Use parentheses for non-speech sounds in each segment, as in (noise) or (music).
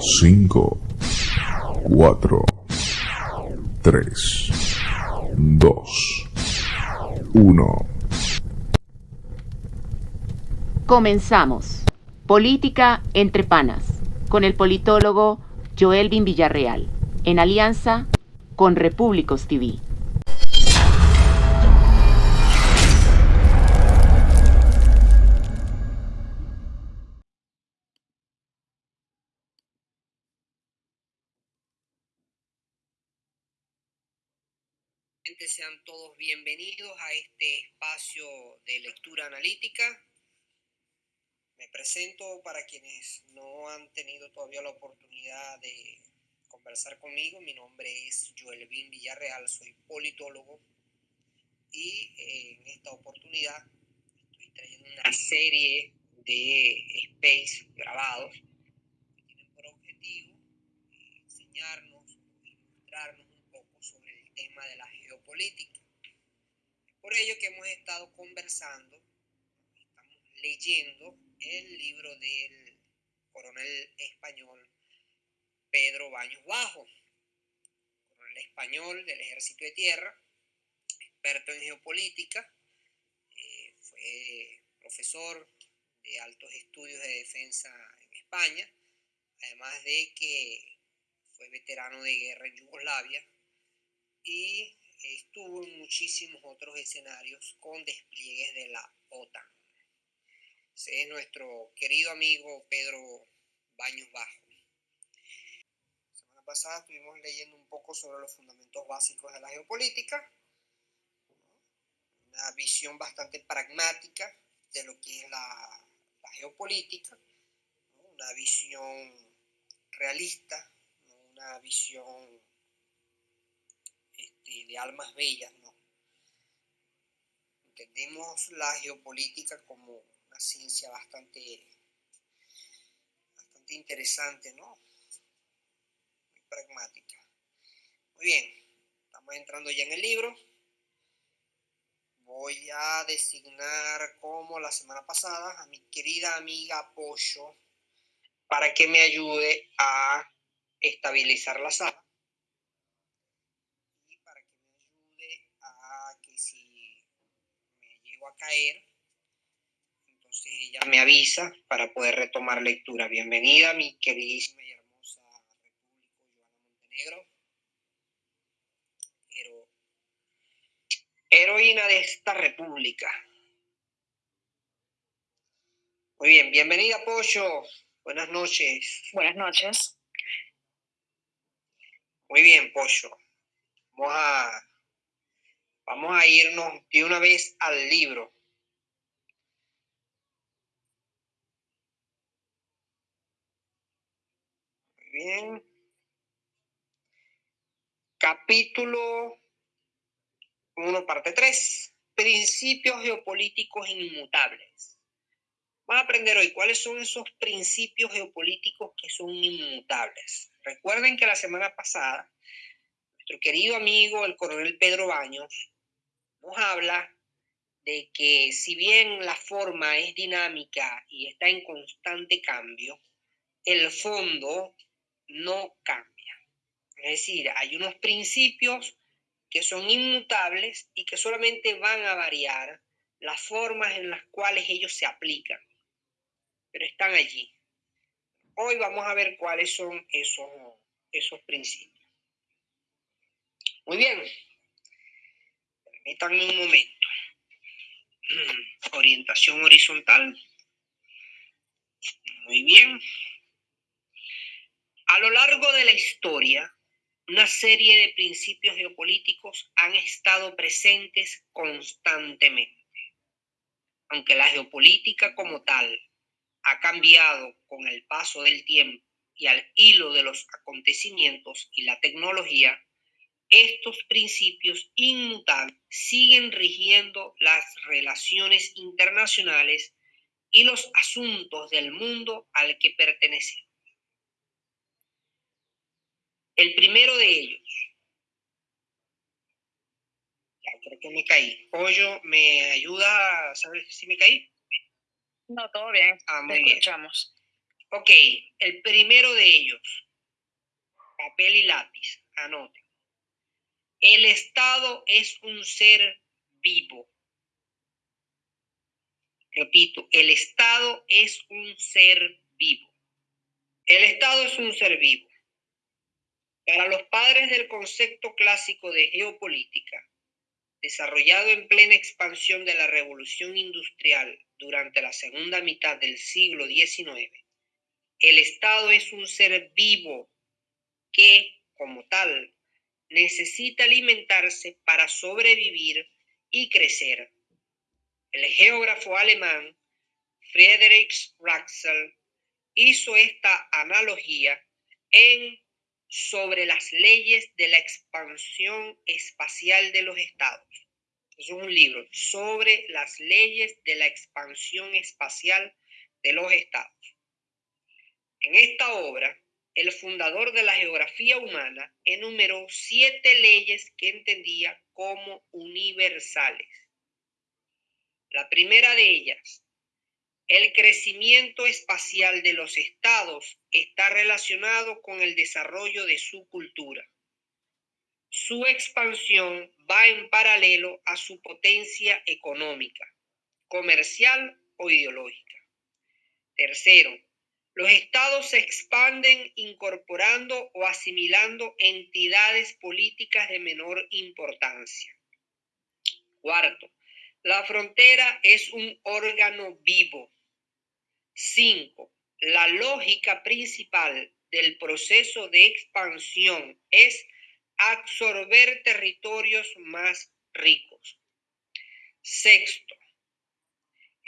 5, 4, 3, 2, 1. Comenzamos. Política entre panas, con el politólogo Joelvin Villarreal, en alianza con Repúblicos TV. Sean todos bienvenidos a este espacio de lectura analítica. Me presento para quienes no han tenido todavía la oportunidad de conversar conmigo. Mi nombre es Joelvin Villarreal, soy politólogo y eh, en esta oportunidad estoy trayendo una serie de space grabados que tienen por objetivo eh, enseñarnos y mostrarnos tema de la geopolítica. Es por ello que hemos estado conversando, leyendo el libro del coronel español Pedro Baños Bajo, coronel español del Ejército de Tierra, experto en geopolítica, eh, fue profesor de altos estudios de defensa en España, además de que fue veterano de guerra en Yugoslavia, y estuvo en muchísimos otros escenarios con despliegues de la OTAN. Ese es nuestro querido amigo Pedro Baños Bajo. La semana pasada estuvimos leyendo un poco sobre los fundamentos básicos de la geopolítica, una visión bastante pragmática de lo que es la, geopolítica, una visión realista, una visión de almas bellas, ¿no? Entendemos la geopolítica como una ciencia bastante, bastante interesante, ¿no? Muy pragmática. Muy bien, estamos entrando ya en el libro. Voy a designar como la semana pasada a mi querida amiga Pollo para que me ayude a estabilizar la sala a caer, entonces ella me avisa para poder retomar lectura. Bienvenida, mi queridísima y hermosa República Joana Montenegro. heroína de esta república. Muy bien, bienvenida, Pollo. Buenas noches. Buenas noches. Muy bien, Pollo. Vamos a Vamos a irnos de una vez al libro. Muy bien. Capítulo 1, parte 3. Principios geopolíticos inmutables. Vamos a aprender hoy cuáles son esos principios geopolíticos que son inmutables. Recuerden que la semana pasada, nuestro querido amigo, el coronel Pedro Baños, nos habla de que si bien la forma es dinámica y está en constante cambio, el fondo no cambia. Es decir, hay unos principios que son inmutables y que solamente van a variar las formas en las cuales ellos se aplican, pero están allí. Hoy vamos a ver cuáles son esos, esos principios. Muy bien, Permítanme un momento. Orientación horizontal. Muy bien. A lo largo de la historia, una serie de principios geopolíticos han estado presentes constantemente. Aunque la geopolítica como tal ha cambiado con el paso del tiempo y al hilo de los acontecimientos y la tecnología, estos principios inmutables siguen rigiendo las relaciones internacionales y los asuntos del mundo al que pertenecen. El primero de ellos, ya creo que me caí. Pollo, ¿me ayuda a saber si me caí? No, todo bien. Ah, muy escuchamos. Ok, el primero de ellos, papel y lápiz, anoten. El Estado es un ser vivo. Repito, el Estado es un ser vivo. El Estado es un ser vivo. Para los padres del concepto clásico de geopolítica, desarrollado en plena expansión de la revolución industrial durante la segunda mitad del siglo XIX, el Estado es un ser vivo que, como tal, necesita alimentarse para sobrevivir y crecer. El geógrafo alemán Friedrich Raxel hizo esta analogía en sobre las leyes de la expansión espacial de los estados. es un libro sobre las leyes de la expansión espacial de los estados. En esta obra, el fundador de la geografía humana enumeró siete leyes que entendía como universales. La primera de ellas, el crecimiento espacial de los estados está relacionado con el desarrollo de su cultura. Su expansión va en paralelo a su potencia económica, comercial o ideológica. Tercero, los estados se expanden incorporando o asimilando entidades políticas de menor importancia. Cuarto, la frontera es un órgano vivo. Cinco, la lógica principal del proceso de expansión es absorber territorios más ricos. Sexto,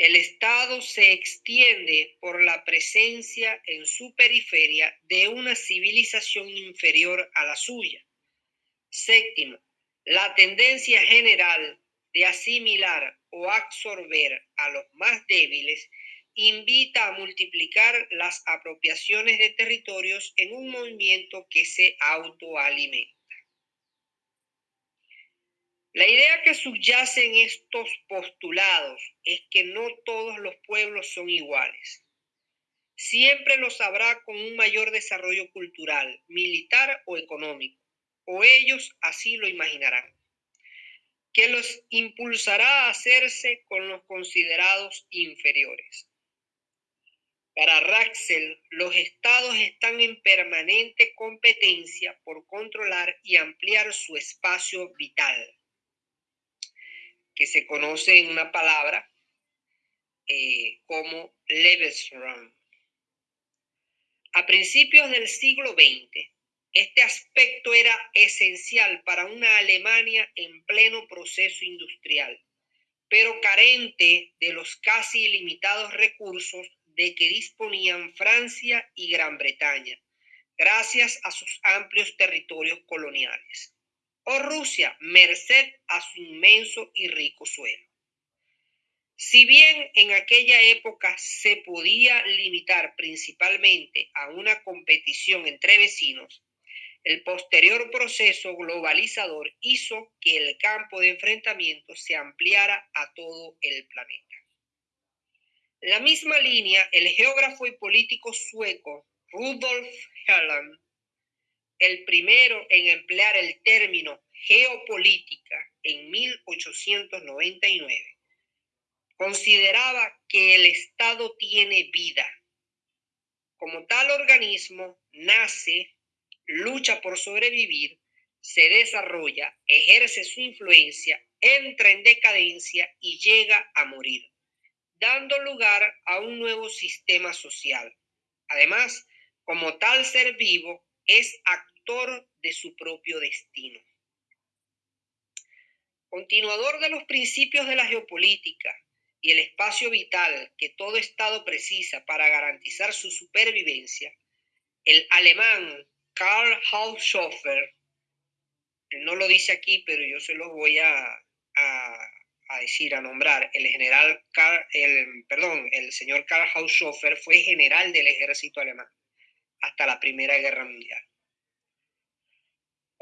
el Estado se extiende por la presencia en su periferia de una civilización inferior a la suya. Séptimo, la tendencia general de asimilar o absorber a los más débiles invita a multiplicar las apropiaciones de territorios en un movimiento que se autoalimenta. La idea que subyace en estos postulados es que no todos los pueblos son iguales. Siempre los habrá con un mayor desarrollo cultural, militar o económico, o ellos así lo imaginarán, que los impulsará a hacerse con los considerados inferiores. Para Raxel, los estados están en permanente competencia por controlar y ampliar su espacio vital que se conoce en una palabra eh, como Lebensraum. A principios del siglo XX, este aspecto era esencial para una Alemania en pleno proceso industrial, pero carente de los casi ilimitados recursos de que disponían Francia y Gran Bretaña, gracias a sus amplios territorios coloniales o Rusia, merced a su inmenso y rico suelo. Si bien en aquella época se podía limitar principalmente a una competición entre vecinos, el posterior proceso globalizador hizo que el campo de enfrentamiento se ampliara a todo el planeta. La misma línea, el geógrafo y político sueco Rudolf Helland el primero en emplear el término geopolítica en 1899, consideraba que el Estado tiene vida. Como tal organismo, nace, lucha por sobrevivir, se desarrolla, ejerce su influencia, entra en decadencia y llega a morir, dando lugar a un nuevo sistema social. Además, como tal ser vivo, es de su propio destino. Continuador de los principios de la geopolítica y el espacio vital que todo Estado precisa para garantizar su supervivencia, el alemán Karl Haushofer, no lo dice aquí, pero yo se lo voy a, a, decir, a nombrar, el general Karl, el, perdón, el señor Karl Haushofer fue general del ejército alemán hasta la Primera Guerra Mundial.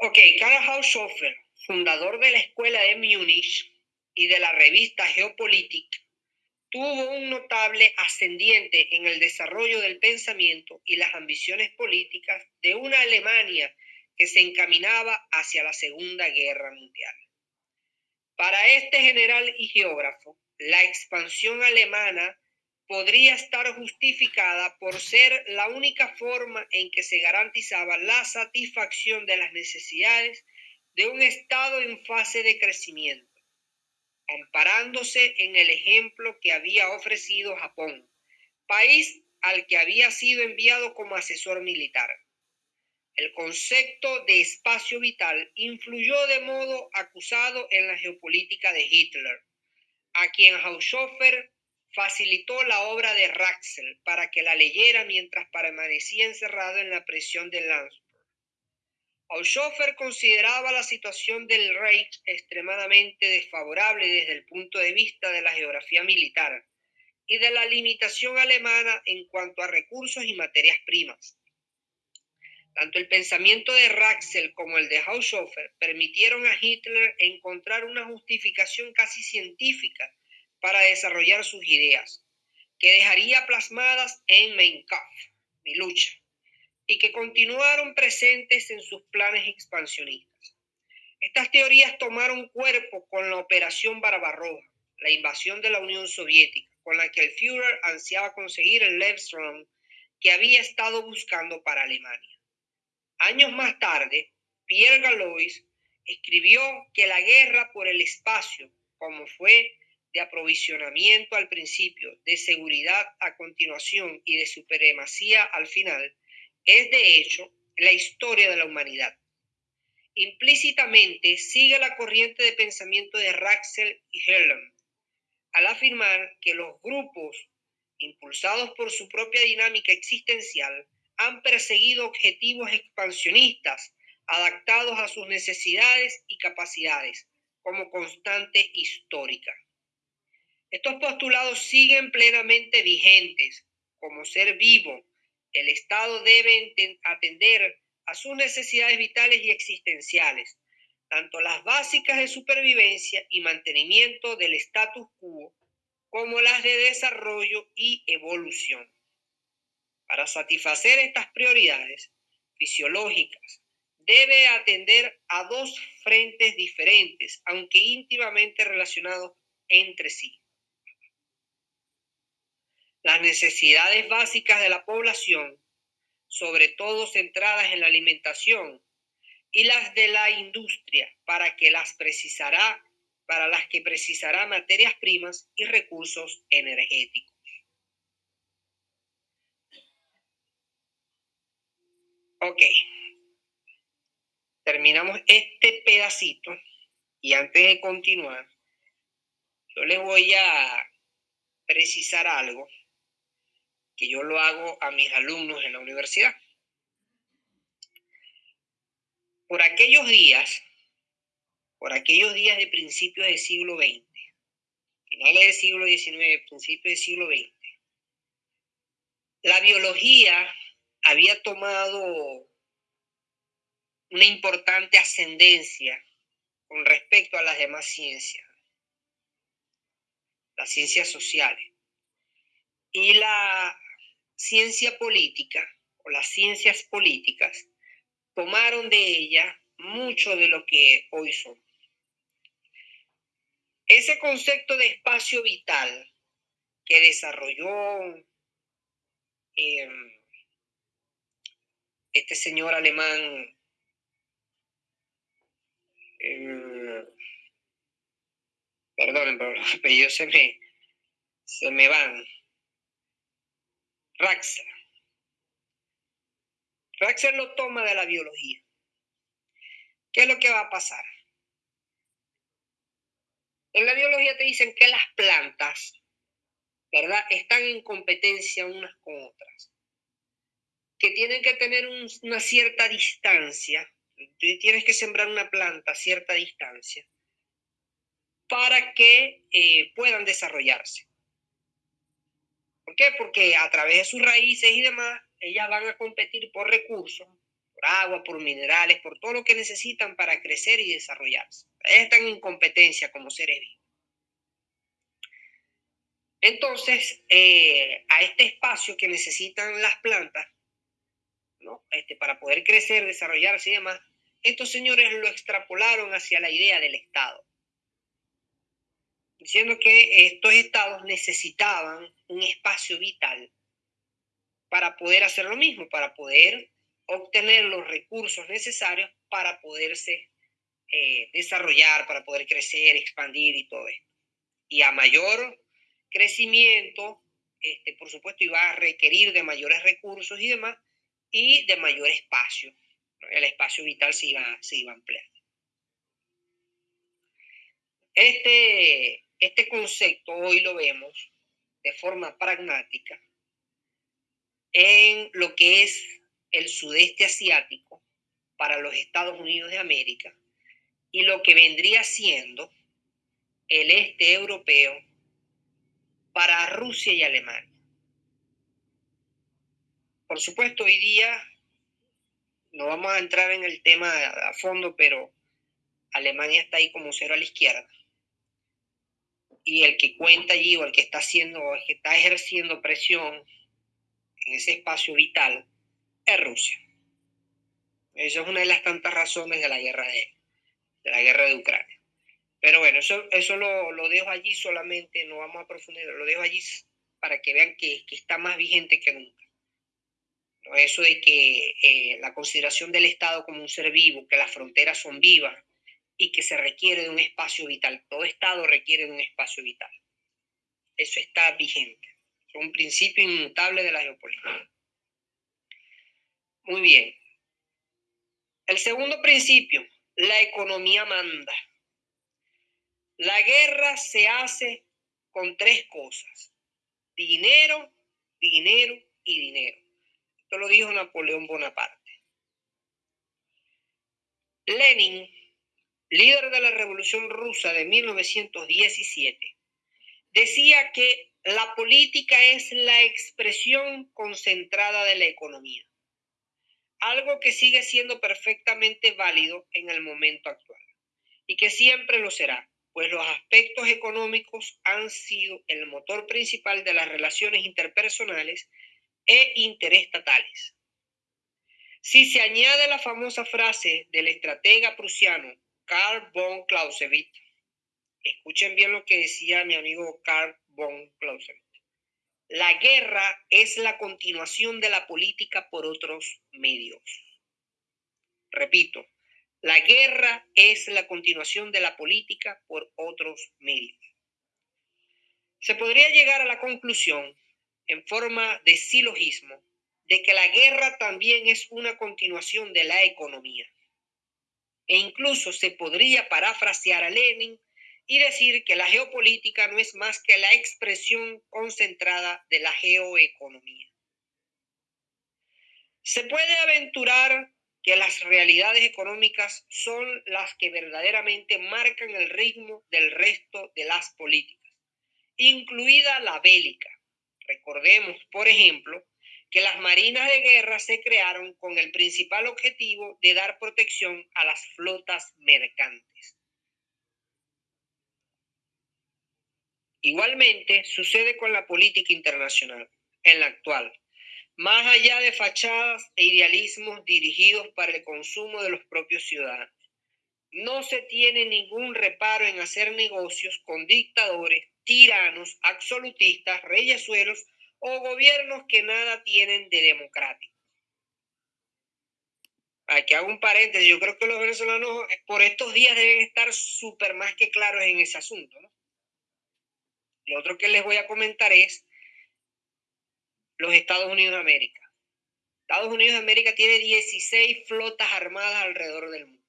Ok, Karl Haushofer, fundador de la Escuela de Múnich y de la revista Geopolitik, tuvo un notable ascendiente en el desarrollo del pensamiento y las ambiciones políticas de una Alemania que se encaminaba hacia la Segunda Guerra Mundial. Para este general y geógrafo, la expansión alemana podría estar justificada por ser la única forma en que se garantizaba la satisfacción de las necesidades de un Estado en fase de crecimiento, amparándose en el ejemplo que había ofrecido Japón, país al que había sido enviado como asesor militar. El concepto de espacio vital influyó de modo acusado en la geopolítica de Hitler, a quien Haushofer facilitó la obra de Raxel para que la leyera mientras permanecía encerrado en la prisión de Landsberg. Haushofer consideraba la situación del Reich extremadamente desfavorable desde el punto de vista de la geografía militar y de la limitación alemana en cuanto a recursos y materias primas. Tanto el pensamiento de Raxel como el de Haushofer permitieron a Hitler encontrar una justificación casi científica para desarrollar sus ideas, que dejaría plasmadas en Mein Kampf, mi lucha, y que continuaron presentes en sus planes expansionistas. Estas teorías tomaron cuerpo con la Operación Barbarroja, la invasión de la Unión Soviética, con la que el Führer ansiaba conseguir el Levstrom que había estado buscando para Alemania. Años más tarde, Pierre Galois escribió que la guerra por el espacio, como fue de aprovisionamiento al principio, de seguridad a continuación y de supremacía al final, es de hecho la historia de la humanidad. Implícitamente sigue la corriente de pensamiento de Raxel y Herlem, al afirmar que los grupos, impulsados por su propia dinámica existencial, han perseguido objetivos expansionistas adaptados a sus necesidades y capacidades como constante histórica. Estos postulados siguen plenamente vigentes. Como ser vivo, el Estado debe atender a sus necesidades vitales y existenciales, tanto las básicas de supervivencia y mantenimiento del status quo, como las de desarrollo y evolución. Para satisfacer estas prioridades fisiológicas, debe atender a dos frentes diferentes, aunque íntimamente relacionados entre sí. Las necesidades básicas de la población, sobre todo centradas en la alimentación, y las de la industria, para que las precisará, para las que precisará materias primas y recursos energéticos. Ok. Terminamos este pedacito y antes de continuar, yo les voy a precisar algo que yo lo hago a mis alumnos en la universidad. Por aquellos días, por aquellos días de principios del siglo XX, finales del siglo XIX, principios del siglo XX, la biología había tomado una importante ascendencia con respecto a las demás ciencias, las ciencias sociales. Y la ciencia política o las ciencias políticas tomaron de ella mucho de lo que hoy son. Ese concepto de espacio vital que desarrolló eh, este señor alemán, eh, perdonen, pero los apellidos se me, se me van. Raxer. Raxer lo toma de la biología. ¿Qué es lo que va a pasar? En la biología te dicen que las plantas, ¿verdad? Están en competencia unas con otras que tienen que tener una cierta distancia. tienes que sembrar una planta a cierta distancia para que eh, puedan desarrollarse. ¿Por qué? Porque a través de sus raíces y demás, ellas van a competir por recursos, por agua, por minerales, por todo lo que necesitan para crecer y desarrollarse. Ellas están en competencia como seres vivos. Entonces, eh, a este espacio que necesitan las plantas, ¿no? Este, para poder crecer, desarrollarse y demás, estos señores lo extrapolaron hacia la idea del Estado, diciendo que estos estados necesitaban un espacio vital para poder hacer lo mismo, para poder obtener los recursos necesarios para poderse eh, desarrollar, para poder crecer, expandir y todo esto. Y a mayor crecimiento, este, por supuesto, iba a requerir de mayores recursos y demás, y de mayor espacio. El espacio vital se iba, se iba a ampliar. Este, este concepto hoy lo vemos de forma pragmática en lo que es el sudeste asiático para los Estados Unidos de América y lo que vendría siendo el este europeo para Rusia y Alemania. Por supuesto, hoy día no vamos a entrar en el tema a fondo, pero Alemania está ahí como cero a la izquierda. Y el que cuenta allí o el que está haciendo, el que está ejerciendo presión en ese espacio vital es Rusia. Esa es una de las tantas razones de la guerra de, de la guerra de Ucrania. Pero bueno, eso, eso lo, lo, dejo allí solamente, no vamos a profundizar, lo dejo allí para que vean que, que está más vigente que nunca. Eso de que eh, la consideración del Estado como un ser vivo, que las fronteras son vivas y que se requiere de un espacio vital. Todo Estado requiere de un espacio vital. Eso está vigente. Es un principio inmutable de la geopolítica. Muy bien. El segundo principio, la economía manda. La guerra se hace con tres cosas. Dinero, dinero y dinero. Esto lo dijo Napoleón Bonaparte. Lenin, líder de la Revolución Rusa de 1917, decía que la política es la expresión concentrada de la economía algo que sigue siendo perfectamente válido en el momento actual y que siempre lo será, pues los aspectos económicos han sido el motor principal de las relaciones interpersonales e interestatales. Si se añade la famosa frase del estratega prusiano Karl von Clausewitz, escuchen bien lo que decía mi amigo Karl von Clausewitz, la guerra es la continuación de la política por otros medios. Repito, la guerra es la continuación de la política por otros medios. Se podría llegar a la conclusión, en forma de silogismo, de que la guerra también es una continuación de la economía. E incluso se podría parafrasear a Lenin y decir que la geopolítica no es más que la expresión concentrada de la geoeconomía. Se puede aventurar que las realidades económicas son las que verdaderamente marcan el ritmo del resto de las políticas, incluida la bélica. Recordemos, por ejemplo, que las marinas de guerra se crearon con el principal objetivo de dar protección a las flotas mercantes. Igualmente sucede con la política internacional, en la actual. Más allá de fachadas e idealismos dirigidos para el consumo de los propios ciudadanos, no se tiene ningún reparo en hacer negocios con dictadores, tiranos, absolutistas, reyesuelos o gobiernos que nada tienen de democrático. Aquí hago un paréntesis, yo creo que los venezolanos por estos días deben estar súper más que claros en ese asunto. Lo otro que les voy a comentar es los Estados Unidos de América. Estados Unidos de América tiene 16 flotas armadas alrededor del mundo.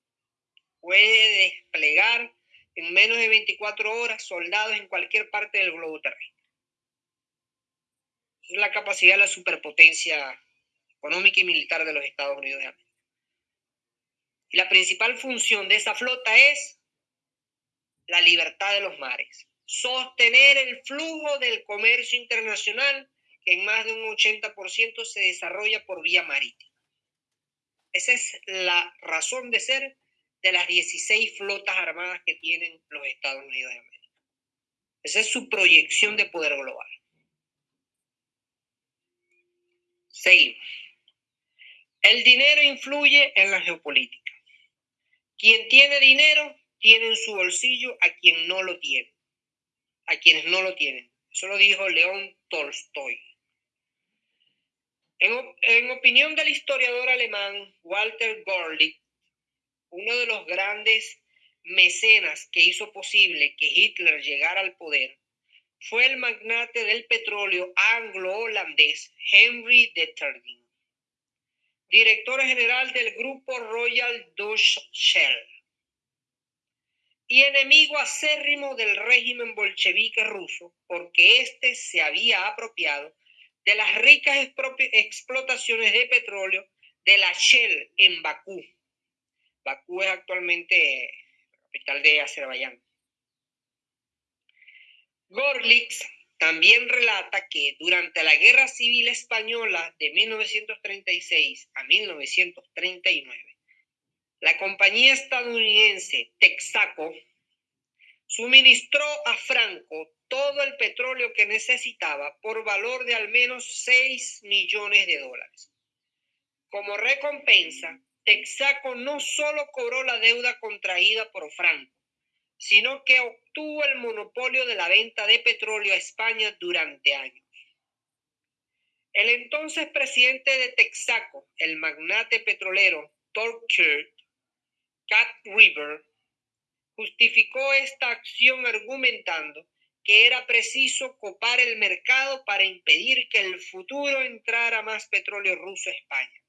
Puede desplegar en menos de 24 horas soldados en cualquier parte del globo terrestre. Es la capacidad de la superpotencia económica y militar de los Estados Unidos de América. Y la principal función de esa flota es la libertad de los mares sostener el flujo del comercio internacional que en más de un 80% se desarrolla por vía marítima. Esa es la razón de ser de las 16 flotas armadas que tienen los Estados Unidos de América. Esa es su proyección de poder global. Seguimos. El dinero influye en la geopolítica. Quien tiene dinero tiene en su bolsillo a quien no lo tiene, a quienes no lo tienen. Eso lo dijo León Tolstoy. En, opinión del historiador alemán Walter Gorlitz, uno de los grandes mecenas que hizo posible que Hitler llegara al poder, fue el magnate del petróleo anglo-holandés Henry de Terding, director general del grupo Royal Dutch Shell y enemigo acérrimo del régimen bolchevique ruso porque éste se había apropiado de las ricas explotaciones de petróleo de la Shell en Bakú. Bakú es actualmente capital de Azerbaiyán. Gorlitz también relata que durante la Guerra Civil Española de 1936 a 1939, la compañía estadounidense Texaco suministró a Franco todo el petróleo que necesitaba por valor de al menos 6 millones de dólares. Como recompensa, Texaco no solo cobró la deuda contraída por Franco, sino que obtuvo el monopolio de la venta de petróleo a España durante años. El entonces presidente de Texaco, el magnate petrolero Torquay Cat River, justificó esta acción argumentando que era preciso copar el mercado para impedir que el futuro entrara más petróleo ruso a España,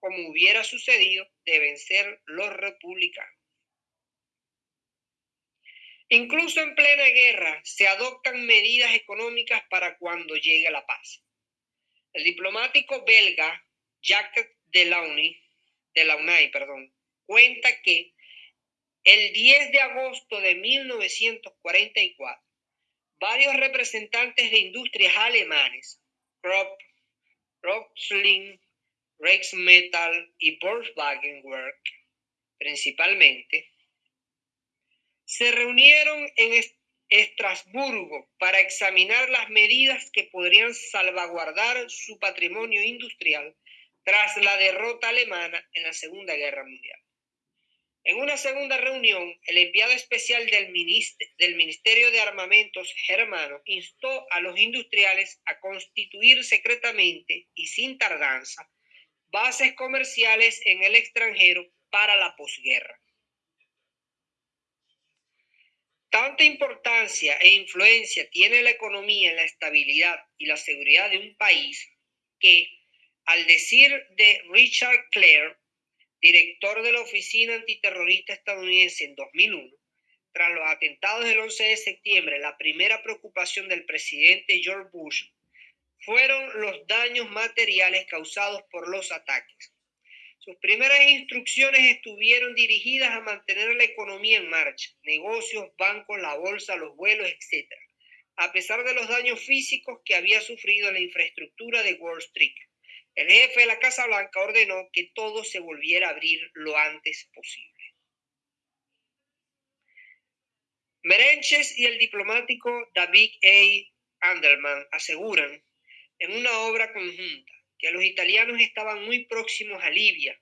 como hubiera sucedido de vencer los republicanos. Incluso en plena guerra se adoptan medidas económicas para cuando llegue la paz. El diplomático belga Jacques Delaunay, Delaunay perdón, cuenta que el 10 de agosto de 1944 varios representantes de industrias alemanes, Krupp, Roxling, Rexmetal y Volkswagen Work, principalmente, se reunieron en Estrasburgo para examinar las medidas que podrían salvaguardar su patrimonio industrial tras la derrota alemana en la Segunda Guerra Mundial. En una segunda reunión, el enviado especial del, Ministerio de Armamentos germano instó a los industriales a constituir secretamente y sin tardanza bases comerciales en el extranjero para la posguerra. Tanta importancia e influencia tiene la economía en la estabilidad y la seguridad de un país que, al decir de Richard Clare, director de la Oficina Antiterrorista estadounidense en 2001, tras los atentados del 11 de septiembre, la primera preocupación del presidente George Bush fueron los daños materiales causados por los ataques. Sus primeras instrucciones estuvieron dirigidas a mantener la economía en marcha, negocios, bancos, la bolsa, los vuelos, etc., a pesar de los daños físicos que había sufrido la infraestructura de Wall Street. El jefe de la Casa Blanca ordenó que todo se volviera a abrir lo antes posible. Merenches y el diplomático David A. Anderman aseguran en una obra conjunta que los italianos estaban muy próximos a Libia,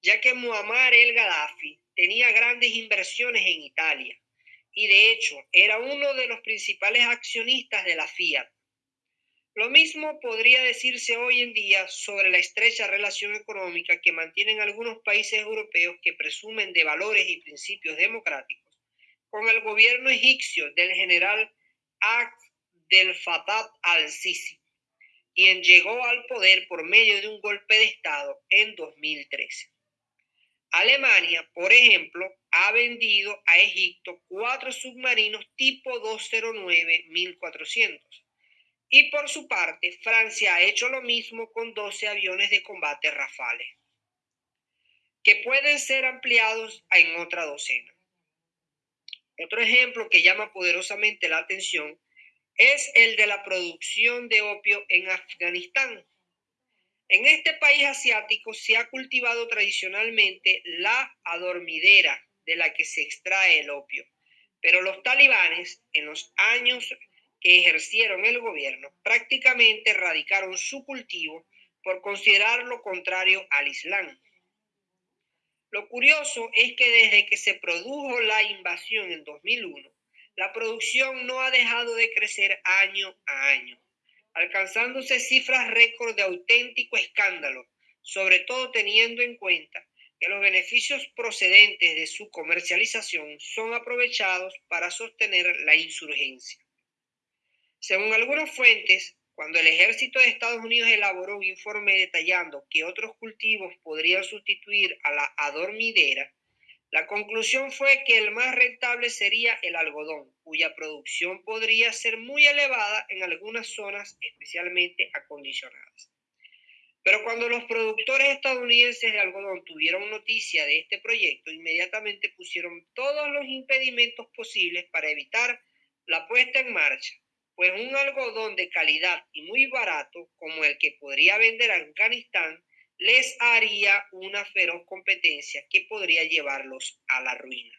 ya que Muammar el Gaddafi tenía grandes inversiones en Italia y de hecho era uno de los principales accionistas de la Fiat. Lo mismo podría decirse hoy en día sobre la estrecha relación económica que mantienen algunos países europeos que presumen de valores y principios democráticos con el gobierno egipcio del general Abdel Fattah al-Sisi, quien llegó al poder por medio de un golpe de Estado en 2013. Alemania, por ejemplo, ha vendido a Egipto cuatro submarinos tipo 209-1400 y por su parte, Francia ha hecho lo mismo con 12 aviones de combate Rafale, que pueden ser ampliados en otra docena. Otro ejemplo que llama poderosamente la atención es el de la producción de opio en Afganistán. En este país asiático se ha cultivado tradicionalmente la adormidera de la que se extrae el opio, pero los talibanes en los años que ejercieron el gobierno prácticamente erradicaron su cultivo por considerar lo contrario al Islam. Lo curioso es que desde que se produjo la invasión en 2001, la producción no ha dejado de crecer año a año, alcanzándose cifras récord de auténtico escándalo, sobre todo teniendo en cuenta que los beneficios procedentes de su comercialización son aprovechados para sostener la insurgencia. Según algunas fuentes, cuando el ejército de Estados Unidos elaboró un informe detallando que otros cultivos podrían sustituir a la adormidera, la conclusión fue que el más rentable sería el algodón, cuya producción podría ser muy elevada en algunas zonas especialmente acondicionadas. Pero cuando los productores estadounidenses de algodón tuvieron noticia de este proyecto, inmediatamente pusieron todos los impedimentos posibles para evitar la puesta en marcha pues un algodón de calidad y muy barato como el que podría vender Afganistán les haría una feroz competencia que podría llevarlos a la ruina.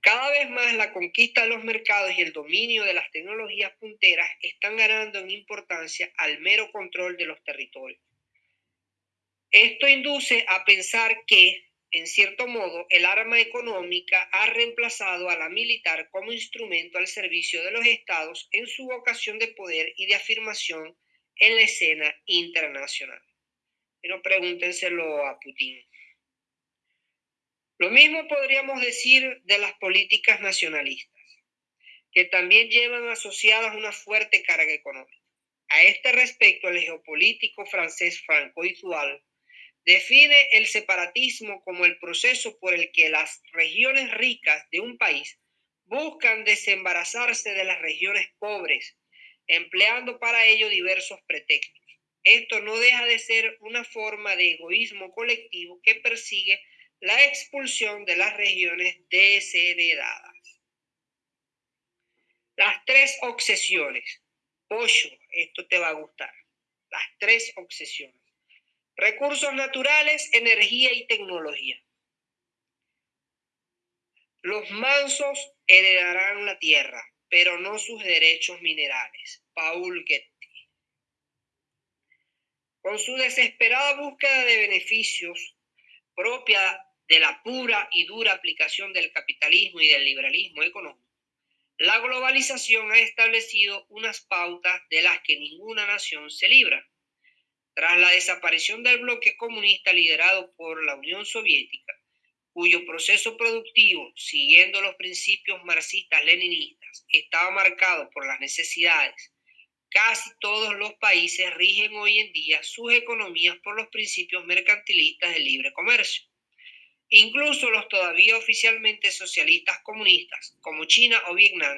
Cada vez más la conquista de los mercados y el dominio de las tecnologías punteras están ganando en importancia al mero control de los territorios. Esto induce a pensar que en cierto modo, el arma económica ha reemplazado a la militar como instrumento al servicio de los estados en su vocación de poder y de afirmación en la escena internacional. Pero pregúntenselo a Putin. Lo mismo podríamos decir de las políticas nacionalistas, que también llevan asociadas una fuerte carga económica. A este respecto, el geopolítico francés Franco Itual define el separatismo como el proceso por el que las regiones ricas de un país buscan desembarazarse de las regiones pobres, empleando para ello diversos pretextos. Esto no deja de ser una forma de egoísmo colectivo que persigue la expulsión de las regiones desheredadas. Las tres obsesiones. Pollo, esto te va a gustar. Las tres obsesiones. Recursos naturales, energía y tecnología. Los mansos heredarán la tierra, pero no sus derechos minerales. Paul Getty. Con su desesperada búsqueda de beneficios propia de la pura y dura aplicación del capitalismo y del liberalismo económico, la globalización ha establecido unas pautas de las que ninguna nación se libra. Tras la desaparición del bloque comunista liderado por la Unión Soviética, cuyo proceso productivo, siguiendo los principios marxistas-leninistas, estaba marcado por las necesidades, casi todos los países rigen hoy en día sus economías por los principios mercantilistas del libre comercio. Incluso los todavía oficialmente socialistas comunistas, como China o Vietnam,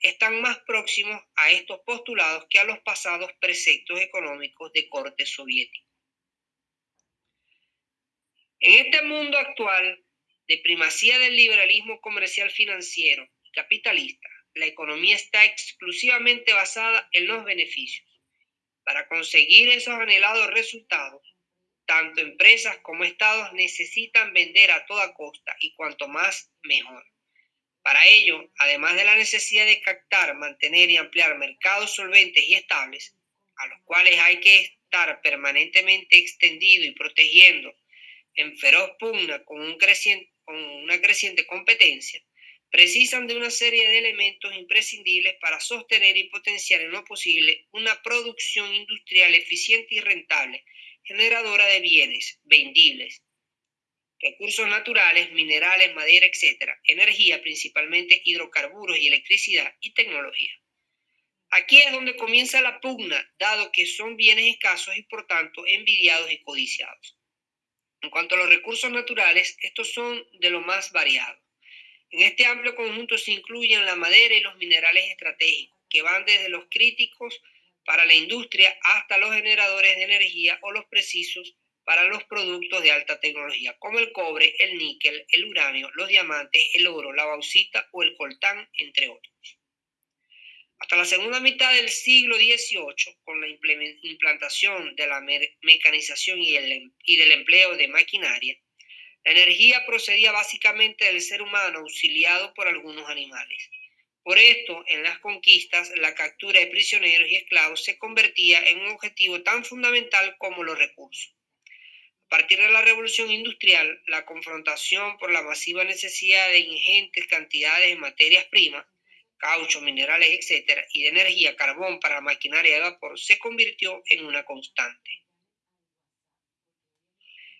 están más próximos a estos postulados que a los pasados preceptos económicos de corte soviético. En este mundo actual de primacía del liberalismo comercial financiero y capitalista, la economía está exclusivamente basada en los beneficios. Para conseguir esos anhelados resultados, tanto empresas como estados necesitan vender a toda costa y cuanto más mejor. Para ello, además de la necesidad de captar, mantener y ampliar mercados solventes y estables, a los cuales hay que estar permanentemente extendido y protegiendo en feroz pugna con, con una creciente competencia, precisan de una serie de elementos imprescindibles para sostener y potenciar en lo posible una producción industrial eficiente y rentable, generadora de bienes vendibles, recursos naturales, minerales, madera, etc., energía, principalmente hidrocarburos y electricidad, y tecnología. Aquí es donde comienza la pugna, dado que son bienes escasos y por tanto envidiados y codiciados. En cuanto a los recursos naturales, estos son de lo más variados. En este amplio conjunto se incluyen la madera y los minerales estratégicos, que van desde los críticos para la industria hasta los generadores de energía o los precisos para los productos de alta tecnología, como el cobre, el níquel, el uranio, los diamantes, el oro, la bauxita o el coltán, entre otros. Hasta la segunda mitad del siglo XVIII, con la implantación de la mecanización y, el, y del empleo de maquinaria, la energía procedía básicamente del ser humano auxiliado por algunos animales. Por esto, en las conquistas, la captura de prisioneros y esclavos se convertía en un objetivo tan fundamental como los recursos. A partir de la revolución industrial, la confrontación por la masiva necesidad de ingentes cantidades de materias primas, caucho, minerales, etc., y de energía, carbón para maquinaria de vapor, se convirtió en una constante.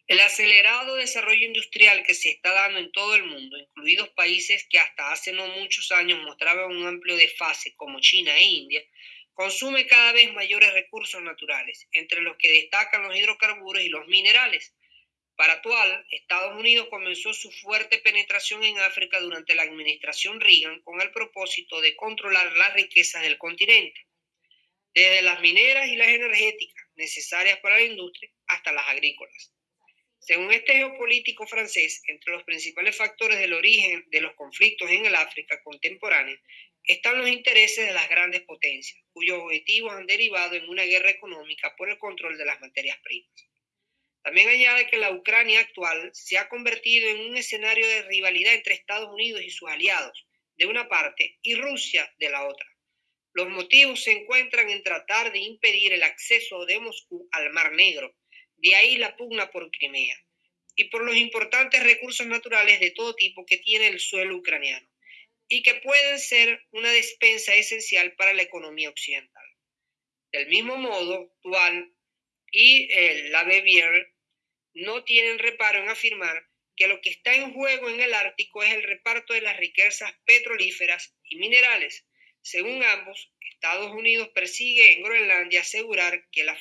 El acelerado desarrollo industrial que se está dando en todo el mundo, incluidos países que hasta hace no muchos años mostraban un amplio desfase como China e India, consume cada vez mayores recursos naturales, entre los que destacan los hidrocarburos y los minerales. Para actual, Estados Unidos comenzó su fuerte penetración en África durante la administración Reagan con el propósito de controlar las riquezas del continente, desde las mineras y las energéticas necesarias para la industria hasta las agrícolas. Según este geopolítico francés, entre los principales factores del origen de los conflictos en el África contemporánea están los intereses de las grandes potencias, cuyos objetivos han derivado en una guerra económica por el control de las materias primas. También añade que la Ucrania actual se ha convertido en un escenario de rivalidad entre Estados Unidos y sus aliados, de una parte, y Rusia, de la otra. Los motivos se encuentran en tratar de impedir el acceso de Moscú al Mar Negro, de ahí la pugna por Crimea y por los importantes recursos naturales de todo tipo que tiene el suelo ucraniano y que pueden ser una despensa esencial para la economía occidental. Del mismo modo, Tual y eh, la Bevier no tienen reparo en afirmar que lo que está en juego en el Ártico es el reparto de las riquezas petrolíferas y minerales. Según ambos, Estados Unidos persigue en Groenlandia asegurar que la,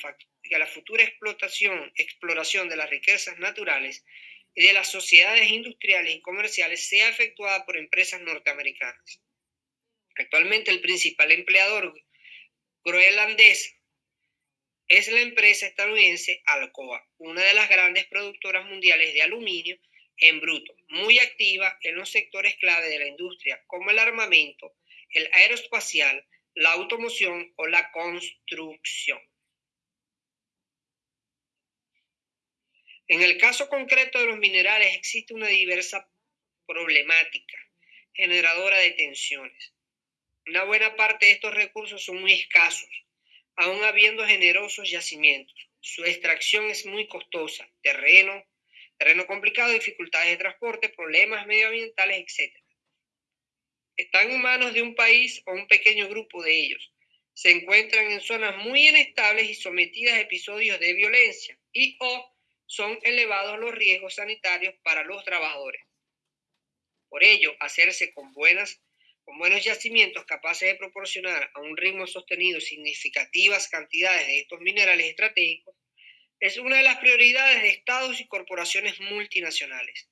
que la futura explotación, exploración de las riquezas naturales y de las sociedades industriales y comerciales sea efectuada por empresas norteamericanas. Actualmente el principal empleador groenlandés es la empresa estadounidense Alcoa, una de las grandes productoras mundiales de aluminio en bruto, muy activa en los sectores clave de la industria, como el armamento, el aeroespacial, la automoción o la construcción. En el caso concreto de los minerales existe una diversa problemática generadora de tensiones. Una buena parte de estos recursos son muy escasos, aún habiendo generosos yacimientos. Su extracción es muy costosa, terreno, terreno complicado, dificultades de transporte, problemas medioambientales, etc. Están en manos de un país o un pequeño grupo de ellos. Se encuentran en zonas muy inestables y sometidas a episodios de violencia y o son elevados los riesgos sanitarios para los trabajadores. Por ello, hacerse con, buenas, con buenos yacimientos capaces de proporcionar a un ritmo sostenido significativas cantidades de estos minerales estratégicos es una de las prioridades de estados y corporaciones multinacionales.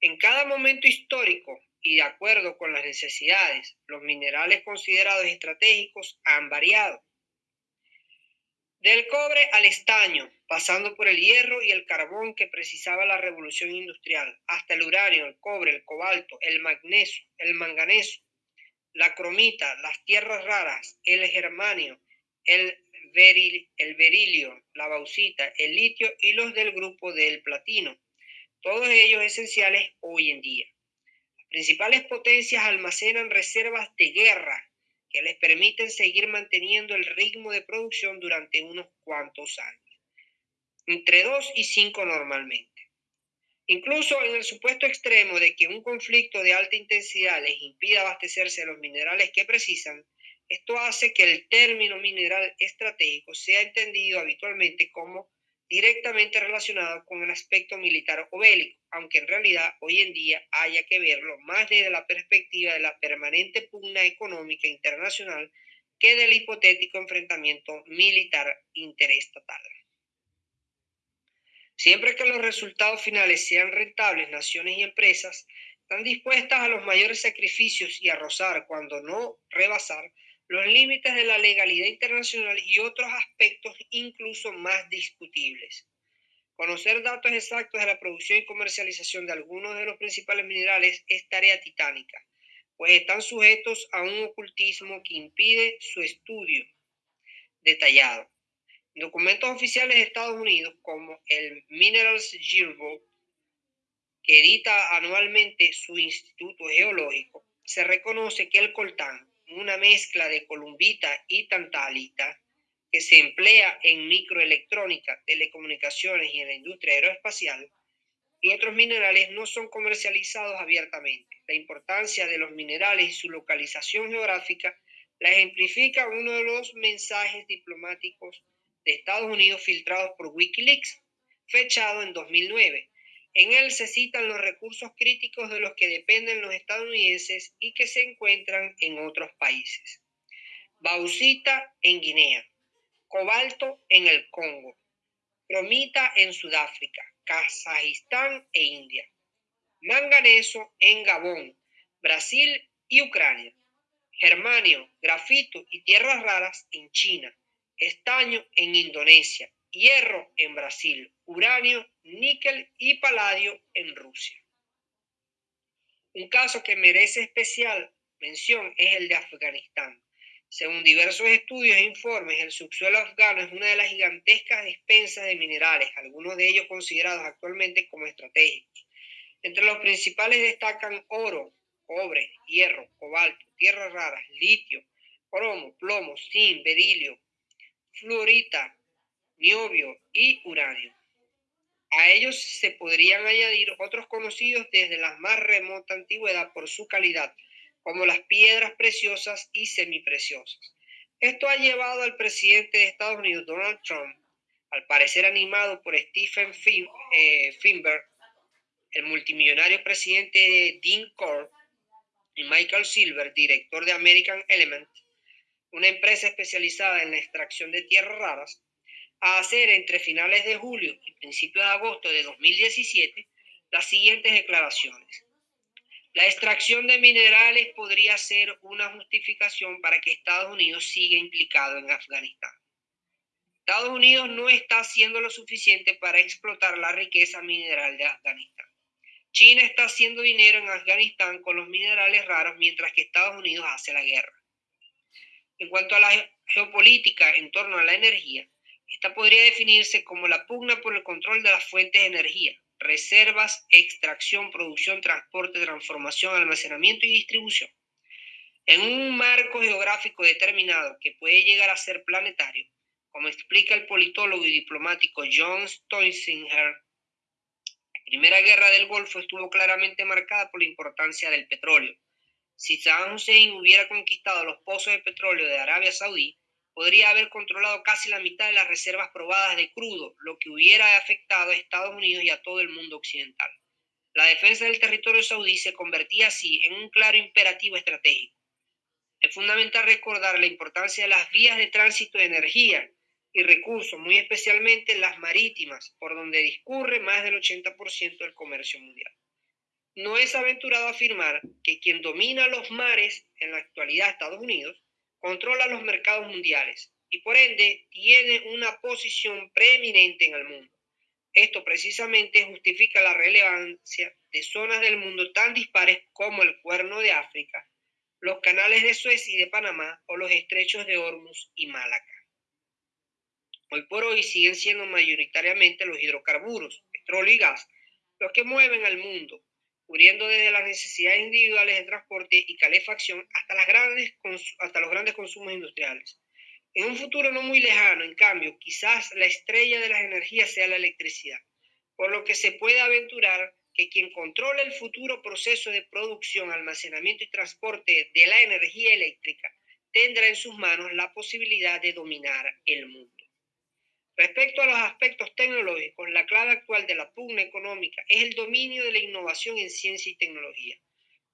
En cada momento histórico y de acuerdo con las necesidades, los minerales considerados estratégicos han variado. Del cobre al estaño, pasando por el hierro y el carbón que precisaba la revolución industrial, hasta el uranio, el cobre, el cobalto, el magnesio, el manganeso, la cromita, las tierras raras, el germanio, el, el berilio, la bauxita, el litio y los del grupo del platino, todos ellos esenciales hoy en día. Las principales potencias almacenan reservas de guerra que les permiten seguir manteniendo el ritmo de producción durante unos cuantos años, entre 2 y 5 normalmente. Incluso en el supuesto extremo de que un conflicto de alta intensidad les impida abastecerse de los minerales que precisan, esto hace que el término mineral estratégico sea entendido habitualmente como directamente relacionado con el aspecto militar o bélico, aunque en realidad hoy en día haya que verlo más desde la perspectiva de la permanente pugna económica internacional que del hipotético enfrentamiento militar interestatal. Siempre que los resultados finales sean rentables, naciones y empresas están dispuestas a los mayores sacrificios y a rozar, cuando no rebasar, los límites de la legalidad internacional y otros aspectos incluso más discutibles. Conocer datos exactos de la producción y comercialización de algunos de los principales minerales es tarea titánica, pues están sujetos a un ocultismo que impide su estudio detallado. Documentos oficiales de Estados Unidos como el Minerals Yearbook, que edita anualmente su Instituto Geológico, se reconoce que el coltán, una mezcla de columbita y tantalita, que se emplea en microelectrónica, telecomunicaciones y en la industria aeroespacial, y otros minerales no son comercializados abiertamente. La importancia de los minerales y su localización geográfica la ejemplifica uno de los mensajes diplomáticos de Estados Unidos filtrados por Wikileaks, fechado en 2009. En él se citan los recursos críticos de los que dependen los estadounidenses y que se encuentran en otros países. Bauxita en Guinea, cobalto en el Congo, cromita en Sudáfrica, Kazajistán e India, manganeso en Gabón, Brasil y Ucrania, germanio, grafito y tierras raras en China, estaño en Indonesia, hierro en Brasil, uranio, níquel y paladio en Rusia. Un caso que merece especial mención es el de Afganistán. Según diversos estudios e informes, el subsuelo afgano es una de las gigantescas despensas de minerales, algunos de ellos considerados actualmente como estratégicos. Entre los principales destacan oro, cobre, hierro, cobalto, tierras raras, litio, cromo, plomo, zinc, berilio, fluorita, niobio y uranio. A ellos se podrían añadir otros conocidos desde la más remota antigüedad por su calidad, como las piedras preciosas y semipreciosas. Esto ha llevado al presidente de Estados Unidos, Donald Trump, al parecer animado por Stephen eh, Finberg, el multimillonario presidente Dean Corp y Michael Silver, director de American Element, una empresa especializada en la extracción de tierras raras, a hacer entre finales de julio y principios de agosto de 2017 las siguientes declaraciones. La extracción de minerales podría ser una justificación para que Estados Unidos siga implicado en Afganistán. Estados Unidos no está haciendo lo suficiente para explotar la riqueza mineral de Afganistán. China está haciendo dinero en Afganistán con los minerales raros mientras que Estados Unidos hace la guerra. En cuanto a la geopolítica en torno a la energía, esta podría definirse como la pugna por el control de las fuentes de energía, reservas, extracción, producción, transporte, transformación, almacenamiento y distribución. En un marco geográfico determinado que puede llegar a ser planetario, como explica el politólogo y diplomático John Stoisinger, la Primera Guerra del Golfo estuvo claramente marcada por la importancia del petróleo. Si Saddam Hussein hubiera conquistado los pozos de petróleo de Arabia Saudí, podría haber controlado casi la mitad de las reservas probadas de crudo, lo que hubiera afectado a Estados Unidos y a todo el mundo occidental. La defensa del territorio saudí se convertía así en un claro imperativo estratégico. Es fundamental recordar la importancia de las vías de tránsito de energía y recursos, muy especialmente las marítimas, por donde discurre más del 80% del comercio mundial. No es aventurado afirmar que quien domina los mares en la actualidad Estados Unidos controla los mercados mundiales y por ende tiene una posición preeminente en el mundo. Esto precisamente justifica la relevancia de zonas del mundo tan dispares como el Cuerno de África, los canales de Suez y de Panamá o los estrechos de Hormuz y Malaca. Hoy por hoy siguen siendo mayoritariamente los hidrocarburos, petróleo y gas, los que mueven al mundo, cubriendo desde las necesidades individuales de transporte y calefacción hasta, las grandes, hasta los grandes consumos industriales. En un futuro no muy lejano, en cambio, quizás la estrella de las energías sea la electricidad, por lo que se puede aventurar que quien controla el futuro proceso de producción, almacenamiento y transporte de la energía eléctrica tendrá en sus manos la posibilidad de dominar el mundo. Respecto a los aspectos tecnológicos, la clave actual de la pugna económica es el dominio de la innovación en ciencia y tecnología.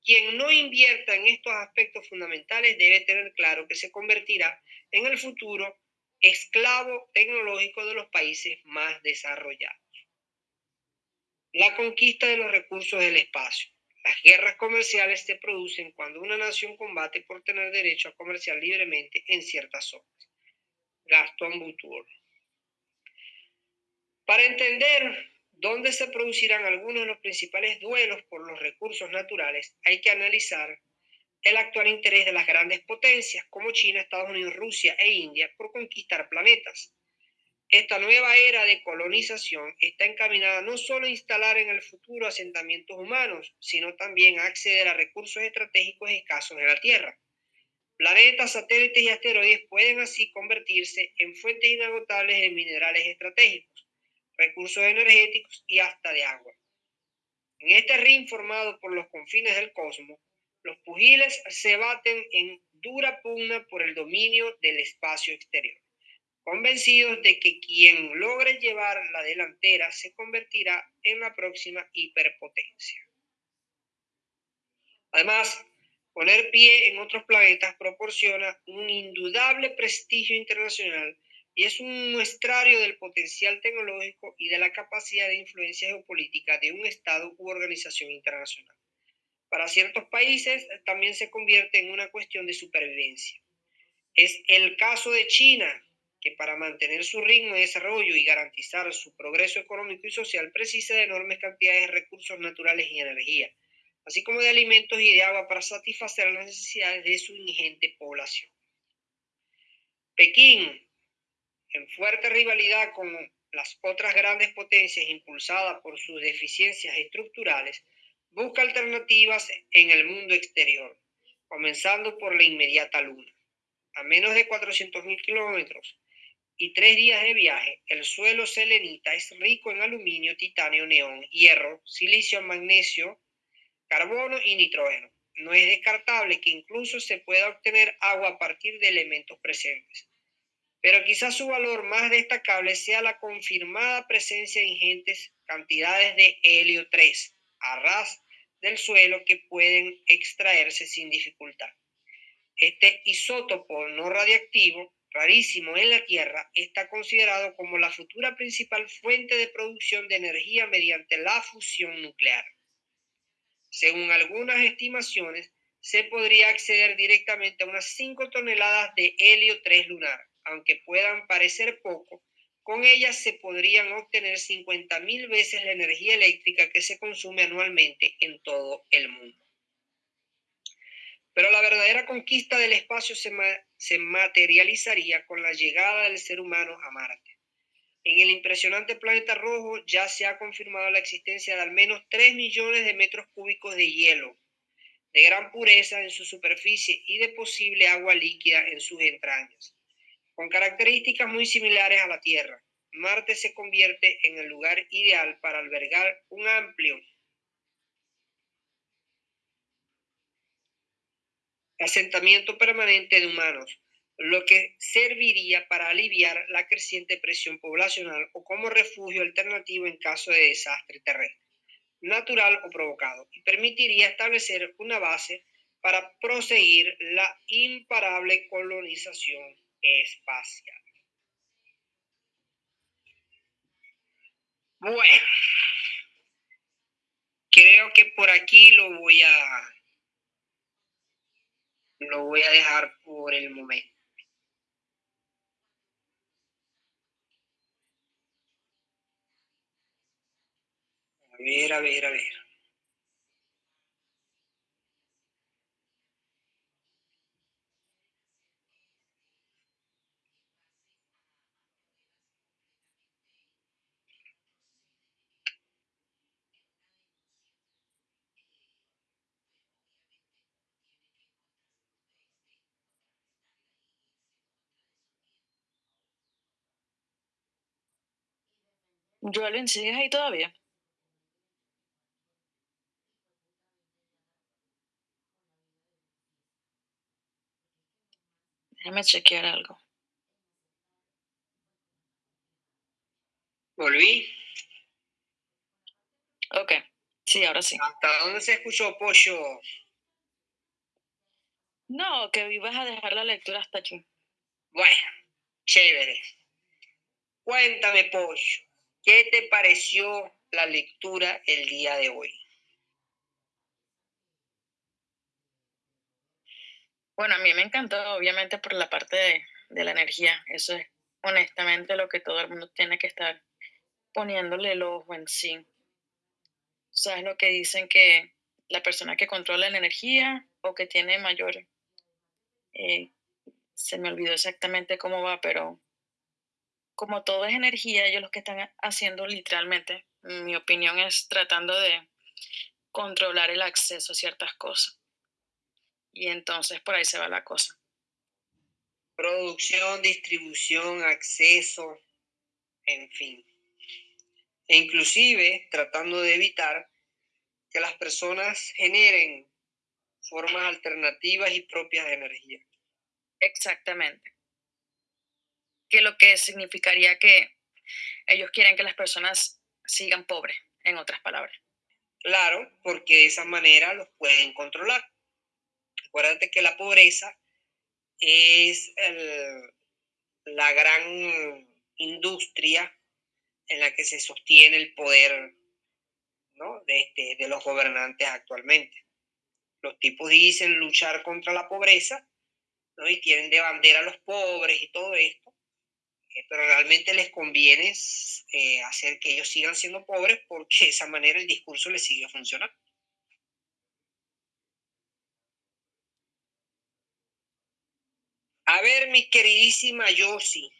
Quien no invierta en estos aspectos fundamentales debe tener claro que se convertirá en el futuro esclavo tecnológico de los países más desarrollados. La conquista de los recursos del espacio. Las guerras comerciales se producen cuando una nación combate por tener derecho a comerciar libremente en ciertas zonas. Gaston Boutour. Para entender dónde se producirán algunos de los principales duelos por los recursos naturales, hay que analizar el actual interés de las grandes potencias como China, Estados Unidos, Rusia e India por conquistar planetas. Esta nueva era de colonización está encaminada no solo a instalar en el futuro asentamientos humanos, sino también a acceder a recursos estratégicos escasos en la Tierra. Planetas, satélites y asteroides pueden así convertirse en fuentes inagotables de minerales estratégicos, recursos energéticos y hasta de agua. En este ring formado por los confines del cosmos, los pugiles se baten en dura pugna por el dominio del espacio exterior, convencidos de que quien logre llevar la delantera se convertirá en la próxima hiperpotencia. Además, poner pie en otros planetas proporciona un indudable prestigio internacional y es un muestrario del potencial tecnológico y de la capacidad de influencia geopolítica de un Estado u organización internacional para ciertos países también se convierte en una cuestión de supervivencia. Es el caso de China, que para mantener su ritmo de desarrollo y garantizar su progreso económico y social precisa de enormes cantidades de recursos naturales y energía, así como de alimentos y de agua para satisfacer las necesidades de su ingente población. Pekín, en fuerte rivalidad con las otras grandes potencias impulsadas por sus deficiencias estructurales, Busca alternativas en el mundo exterior, comenzando por la inmediata Luna. A menos de 400.000 kilómetros y tres días de viaje, el suelo selenita es rico en aluminio, titanio, neón, hierro, silicio, magnesio, carbono y nitrógeno. No es descartable que incluso se pueda obtener agua a partir de elementos presentes. Pero quizás su valor más destacable sea la confirmada presencia de ingentes cantidades de helio 3, a ras del suelo que pueden extraerse sin dificultad. Este isótopo no radiactivo, rarísimo en la Tierra, está considerado como la futura principal fuente de producción de energía mediante la fusión nuclear. Según algunas estimaciones, se podría acceder directamente a unas 5 toneladas de helio 3 lunar, aunque puedan parecer poco, con ellas se podrían obtener 50.000 veces la energía eléctrica que se consume anualmente en todo el mundo. Pero la verdadera conquista del espacio se, materializaría con la llegada del ser humano a Marte. En el impresionante planeta rojo ya se ha confirmado la existencia de al menos 3 millones de metros cúbicos de hielo, de gran pureza en su superficie y de posible agua líquida en sus entrañas con características muy similares a la Tierra. Marte se convierte en el lugar ideal para albergar un amplio asentamiento permanente de humanos, lo que serviría para aliviar la creciente presión poblacional o como refugio alternativo en caso de desastre terrestre, natural o provocado, y permitiría establecer una base para proseguir la imparable colonización espacial. Bueno, creo que por aquí lo voy a lo voy a dejar por el momento. A ver, a ver, a ver. Joelvin, ¿sigues ahí todavía? Déjame chequear algo. Volví. Ok, sí, ahora sí. ¿Hasta dónde se escuchó, Pollo? No, que ibas a dejar la lectura hasta aquí. Bueno, chévere. Cuéntame, Pollo. ¿Qué te pareció la lectura el día de hoy? Bueno, a mí me encantó, obviamente, por la parte de, la energía. Eso es honestamente lo que todo el mundo tiene que estar poniéndole el ojo en sí. ¿Sabes lo que dicen que la persona que controla la energía o que tiene mayor, eh, se me olvidó exactamente cómo va, pero como todo es energía, ellos lo que están haciendo literalmente, mi opinión es tratando de controlar el acceso a ciertas cosas. Y entonces por ahí se va la cosa. Producción, distribución, acceso, en fin. E inclusive tratando de evitar que las personas generen formas alternativas y propias de energía. Exactamente. Que lo que significaría que ellos quieren que las personas sigan pobres, en otras palabras. Claro, porque de esa manera los pueden controlar. Acuérdate que la pobreza es la gran industria en la que se sostiene el poder de, este, de los gobernantes actualmente. Los tipos dicen luchar contra la pobreza ¿no? y tienen de bandera a los pobres y todo esto, pero realmente les conviene eh, hacer que ellos sigan siendo pobres porque de esa manera el discurso les sigue funcionando. A ver, mi queridísima Yossi.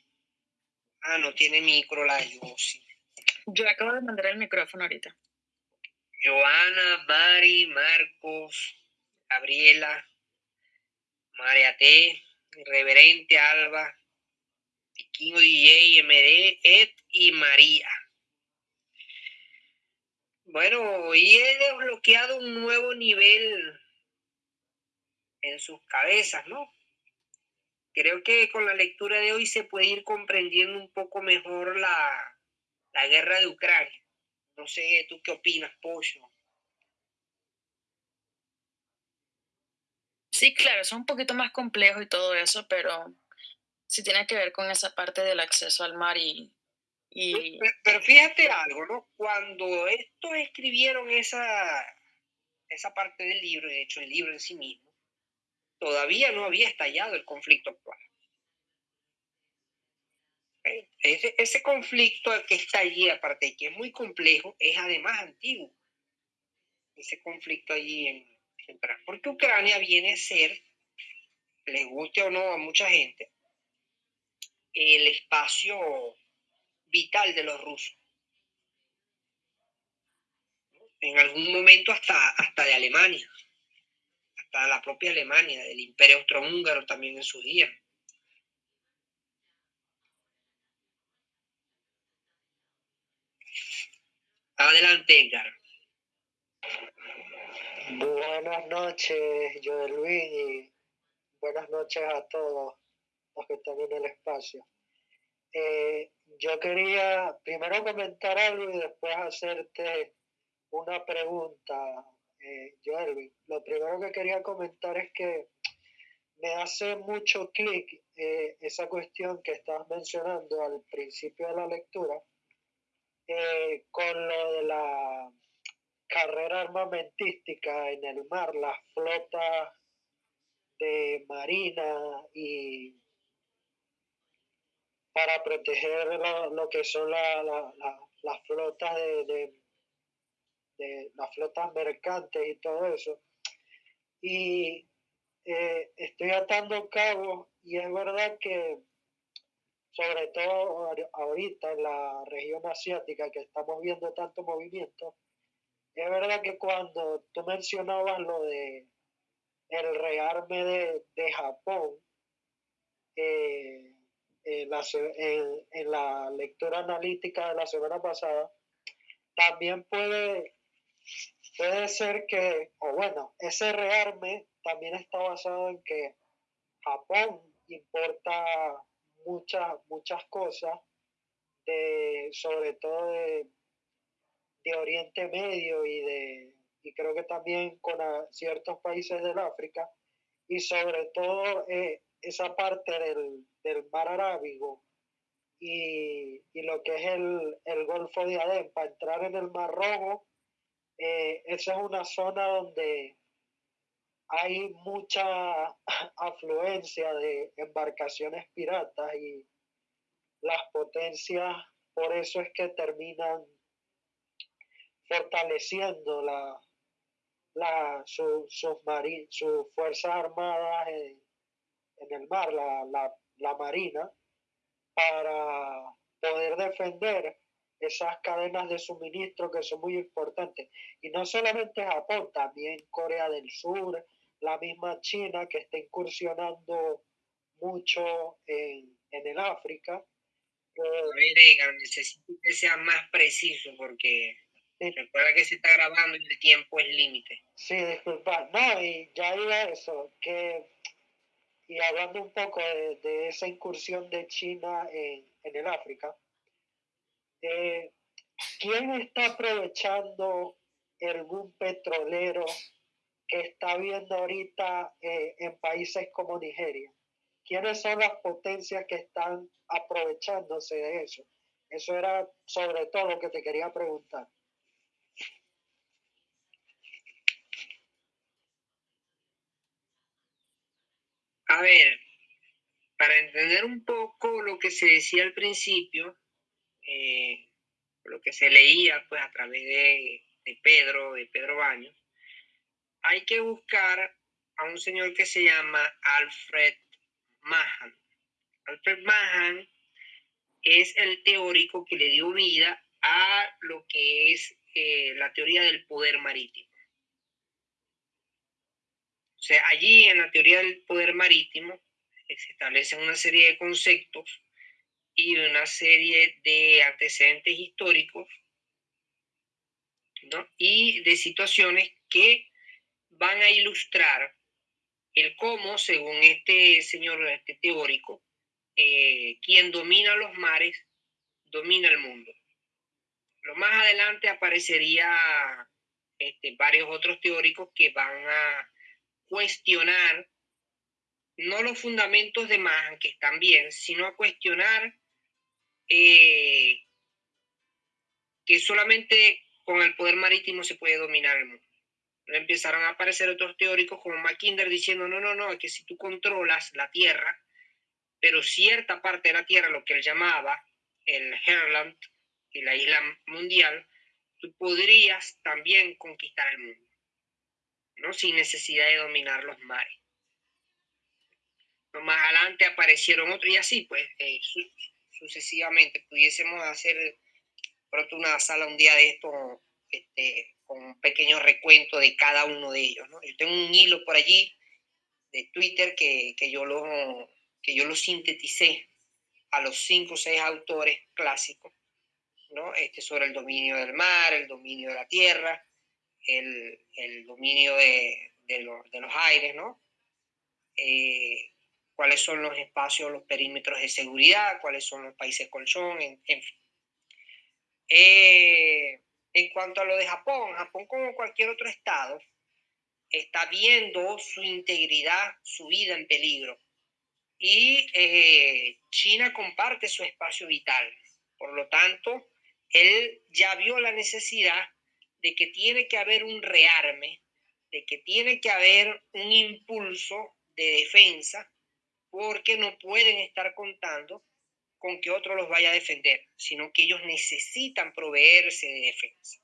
Ah, no tiene micro la Yossi. Yo acabo de mandar el micrófono ahorita. Joana, Mari, Marcos, Gabriela, María T, Reverente Alba, Piquinho DJ, MD, Ed y María. Bueno, hoy he desbloqueado un nuevo nivel en sus cabezas, ¿no? Creo que con la lectura de hoy se puede ir comprendiendo un poco mejor la, la guerra de Ucrania. No sé, ¿tú qué opinas, Pollo? Sí, claro, es un poquito más complejo y todo eso, pero sí tiene que ver con esa parte del acceso al mar y... y... Pero, fíjate algo, ¿no? Cuando estos escribieron esa, esa parte del libro, de hecho el libro en sí mismo, todavía no había estallado el conflicto actual. Ese, ese conflicto que está allí, aparte de que es muy complejo, es además antiguo. Ese conflicto allí en, en porque Ucrania viene a ser, les guste o no a mucha gente, el espacio vital de los rusos. En algún momento hasta, hasta de Alemania hasta la propia Alemania, del imperio austrohúngaro también en sus días. Adelante, Edgar. Buenas noches, Joel Luis, buenas noches a todos los que están en el espacio. Eh, yo quería primero comentar algo y después hacerte una pregunta, eh, Joel. Lo primero que quería comentar es que me hace mucho clic eh, esa cuestión que estabas mencionando al principio de la lectura eh, con lo de la carrera armamentística en el mar, las flotas de marina y para proteger lo, que son las flotas de, las flotas mercantes y todo eso. Y eh, estoy atando cabos y es verdad que sobre todo ahorita en la región asiática que estamos viendo tanto movimiento, es verdad que cuando tú mencionabas lo de el rearme de, Japón, eh, en, la, en, la, lectura analítica de la semana pasada, también puede, puede ser que, o bueno, ese rearme también está basado en que Japón importa muchas, muchas cosas, de, sobre todo de, Oriente Medio y de y creo que también con ciertos países del África y sobre todo eh, esa parte del, del, mar Arábigo y, y, lo que es el, el, Golfo de Adén, para entrar en el Mar Rojo, eh, esa es una zona donde hay mucha (laughs) afluencia de embarcaciones piratas y las potencias por eso es que terminan fortaleciendo la, la, sus fuerzas armadas en, el mar, la, marina, para poder defender esas cadenas de suministro que son muy importantes. Y no solamente Japón, también Corea del Sur, la misma China que está incursionando mucho en, el África. Eh, necesito que sea más preciso porque recuerda que se está grabando y el tiempo es límite. Sí, disculpa. No, y ya iba eso, que y hablando un poco de, esa incursión de China en, el África, ¿quién está aprovechando el boom petrolero que está viendo ahorita eh, en países como Nigeria? ¿Quiénes son las potencias que están aprovechándose de eso? Eso era sobre todo lo que te quería preguntar. A ver, para entender un poco lo que se decía al principio, eh, lo que se leía pues a través de, de Pedro, de Pedro Baños, hay que buscar a un señor que se llama Alfred Mahan. Alfred Mahan es el teórico que le dio vida a lo que es eh, la teoría del poder marítimo. Sea, allí en la teoría del poder marítimo eh, se establecen una serie de conceptos y una serie de antecedentes históricos y de situaciones que van a ilustrar el cómo, según este señor, este teórico, eh, quien domina los mares, domina el mundo. Lo más adelante aparecería este, varios otros teóricos que van a cuestionar no los fundamentos de Mahan, que están bien, sino a cuestionar eh, que solamente con el poder marítimo se puede dominar el mundo. Empezaron a aparecer otros teóricos como Mackinder diciendo, no, no, no, es que si tú controlas la Tierra, pero cierta parte de la Tierra, lo que él llamaba el Herland y la isla mundial, tú podrías también conquistar el mundo, ¿no? Sin necesidad de dominar los mares. más adelante aparecieron otros y así, pues, eh, sucesivamente. Pudiésemos hacer pronto una sala un día de esto, este, con un pequeño recuento de cada uno de ellos. Yo tengo un hilo por allí de Twitter que, que, yo, lo, que yo lo sinteticé a los cinco o seis autores clásicos, ¿no? este, sobre el dominio del mar, el dominio de la tierra, el, dominio de, de, los, de, los, aires, ¿no? Eh, cuáles son los espacios, los perímetros de seguridad, cuáles son los países colchón, en, en fin. Eh, en cuanto a lo de Japón, Japón como cualquier otro estado está viendo su integridad, su vida en peligro. Y eh, China comparte su espacio vital. Por lo tanto, él ya vio la necesidad de que tiene que haber un rearme, de que tiene que haber un impulso de defensa, porque no pueden estar contando con que otro los vaya a defender, sino que ellos necesitan proveerse de defensa.